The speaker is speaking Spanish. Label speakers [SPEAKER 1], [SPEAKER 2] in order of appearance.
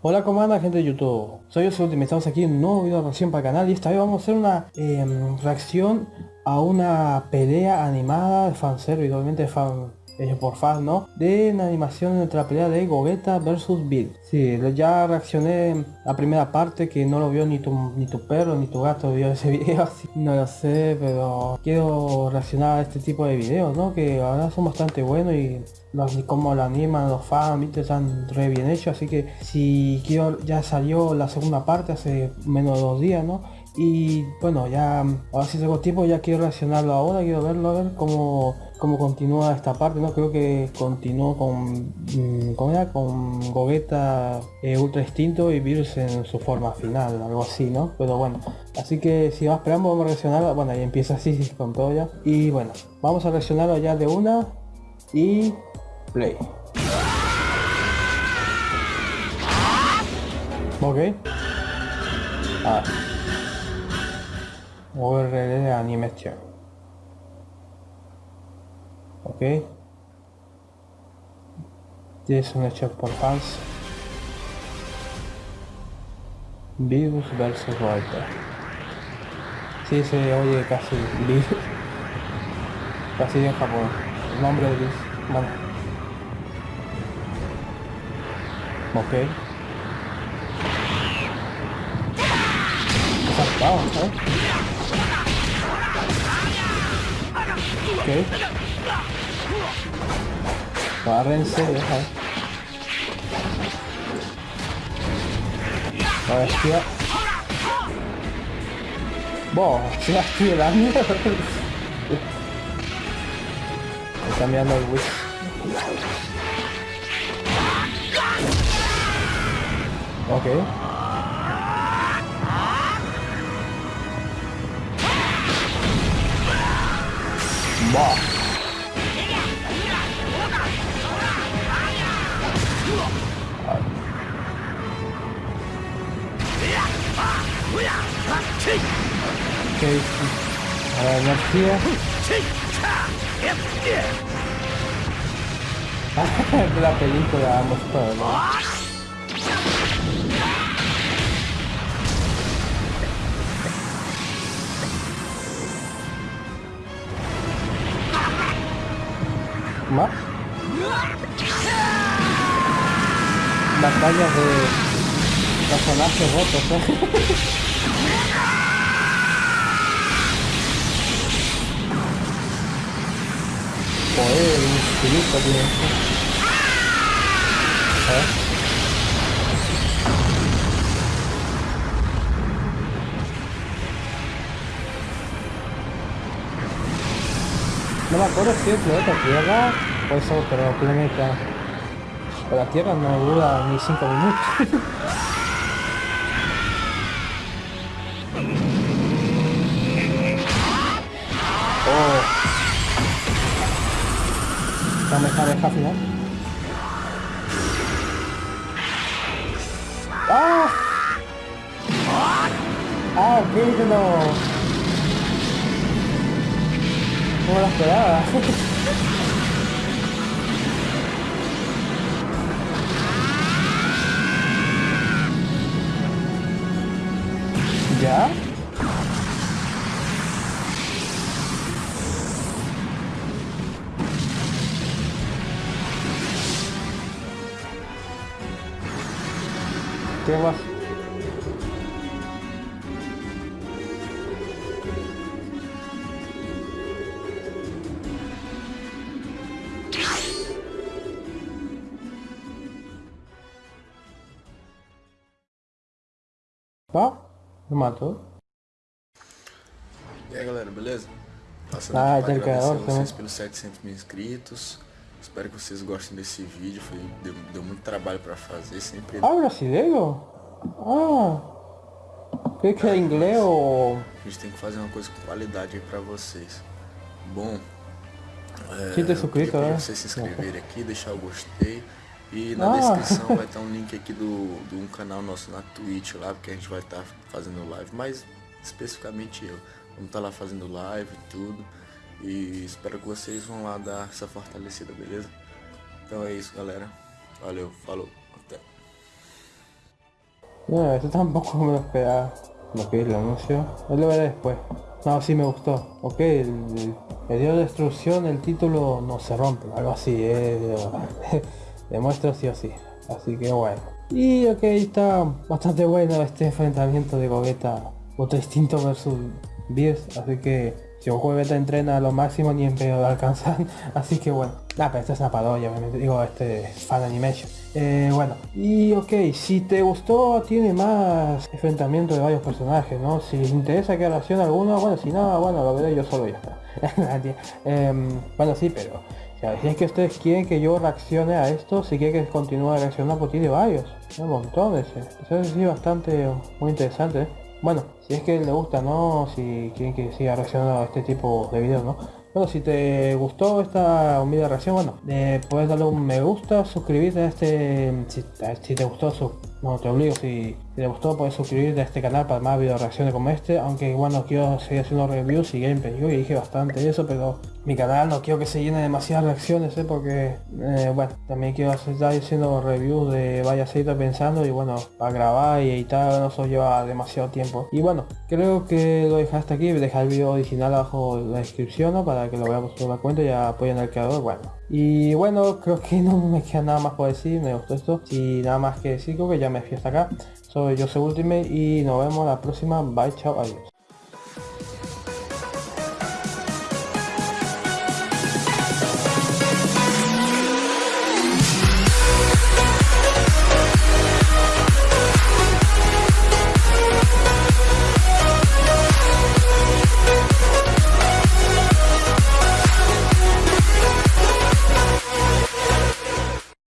[SPEAKER 1] Hola ¿cómo anda gente de YouTube? Soy yo Ultimate, estamos aquí en un nuevo video de reacción para el canal y esta vez vamos a hacer una em, reacción a una pelea animada de fanservice, obviamente fan, hecho por fan, ¿no? De una animación entre la pelea de Gogeta versus Bill. Sí, ya reaccioné la primera parte que no lo vio ni tu, ni tu perro ni tu gato vio ese video, así no lo sé, pero quiero reaccionar a este tipo de videos, ¿no? Que ahora son bastante buenos y los, como lo animan los fans, ¿viste? están re bien hechos, así que si quiero, ya salió la segunda parte hace menos de dos días, ¿no? Y bueno, ya ahora si tengo tiempo ya quiero reaccionarlo ahora, quiero verlo, a ver cómo, cómo continúa esta parte, ¿no? Creo que continuó con, mm, ¿cómo era? Con Gogeta eh, Ultra Instinto y Virus en su forma final, algo así, ¿no? Pero bueno, así que si más esperamos vamos a reaccionarlo, bueno, ahí empieza así con todo ya. Y bueno, vamos a reaccionarlo ya de una y Play. Ok. Ah. URL animation. Ok. Es un hecho por fans. Virus versus Volta. Sí, se oye casi virus. Casi en Japón. El nombre de virus. Bueno. Ok. Saltado, ¿sabes? Ok. Agárrense, deja. A ver, tía. Boh, se la estoy la mierda. Está el wish. Ok. Ok. Energía. de la película vamos todo, más batallas de personajes rotos ¿eh? No me acuerdo si es planeta Tierra o es otro planeta. Pero la Tierra no dura ni 5 minutos. Dame esta deja final. ¡Ah! ¡Ah, no! No la esperaba. ¿Qué más? Ó, me matou.
[SPEAKER 2] E aí galera, beleza?
[SPEAKER 1] Passando ah, aqui para agradecer
[SPEAKER 2] vocês pelos 700 mil inscritos. Espero que vocês gostem desse vídeo, foi, deu, deu muito trabalho para fazer, sempre...
[SPEAKER 1] Ah, brasileiro? Ah, que que é inglês ou...
[SPEAKER 2] A gente tem que fazer uma coisa com qualidade aí para vocês. Bom,
[SPEAKER 1] é, Quem tá inscrito,
[SPEAKER 2] né? vocês se inscreverem aqui, deixar o gostei. E na ah. descrição vai estar um link aqui do, de um canal nosso na Twitch lá, porque a gente vai estar fazendo live, mas especificamente eu. Vamos estar lá fazendo live e tudo. E espero que vocês vão lá dar essa fortalecida, beleza? Então é isso, galera. Valeu, falou.
[SPEAKER 1] No, esto tampoco me lo esperaba. Lo que el anuncio. Lo veré después. No, sí me gustó. Ok, el, el dio destrucción, el título no se rompe. Algo así, eh. Demuestra sí o sí. Así que bueno. Y ok, está bastante bueno este enfrentamiento de Gogeta otro Instinto versus Beers. Así que si un Gogeta entrena a lo máximo ni en pedo de alcanzar. Así que bueno. Nada, pero esta es una parodia, obviamente. Digo, este fan animation. Eh, bueno, y ok, si te gustó, tiene más enfrentamiento de varios personajes, ¿no? Si les interesa que reaccione alguno, bueno, si no, bueno, lo veré yo solo ya está. Em, bueno, sí, pero si es que ustedes quieren que yo reaccione a esto, si quieren que continúe reaccionando, pues tiene varios, un montón ese. Eso es bastante, muy interesante. ¿eh? Bueno, si es que le gusta, ¿no? Si quieren que siga reaccionando a este tipo de videos, ¿no? Bueno, si te gustó esta humilde reacción, bueno, eh, puedes darle un me gusta, suscribirte a este, si, si te gustó, su, no te obligo, si te gustó puedes suscribirte a este canal para más video reacciones como este, aunque bueno quiero seguir haciendo reviews y gameplay, yo dije bastante eso, pero mi canal no quiero que se llene demasiadas reacciones, ¿eh? porque eh, bueno, también quiero estar haciendo reviews de varias series pensando y bueno, para grabar y editar no eso lleva demasiado tiempo. Y bueno, creo que lo dejo hasta aquí, dejar el video original abajo en la descripción para que lo veamos por la cuenta y apoyen al creador, bueno. Y bueno, creo que no me queda nada más por decir, me gustó esto. Y nada más que decir, creo que ya me fui hasta acá. Soy Jose Ultimate y nos vemos la próxima. Bye, chao, adiós.